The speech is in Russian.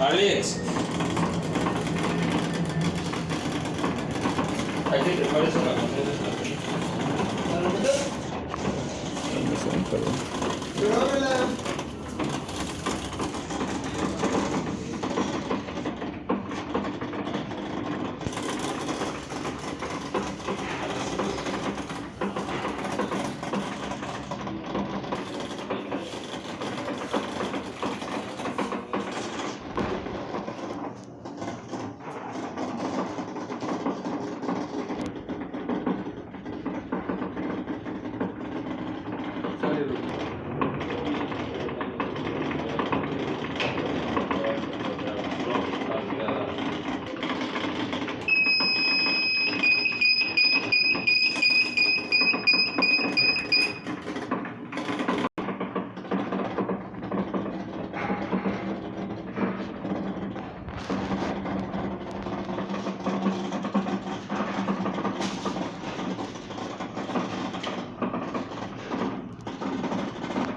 Алекс! А где ты? Полез на Правильно.